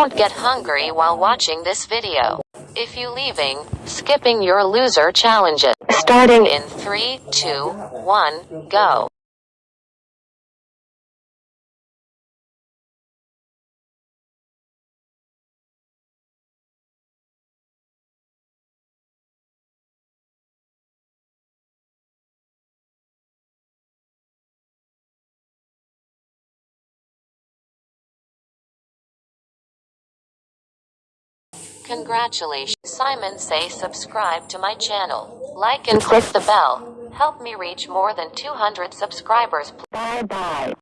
Don't get hungry while watching this video. If you leaving, skipping your loser challenges. Starting in 3, 2, 1, go. Congratulations. Simon say subscribe to my channel. Like and click the bell. Help me reach more than 200 subscribers. Bye bye.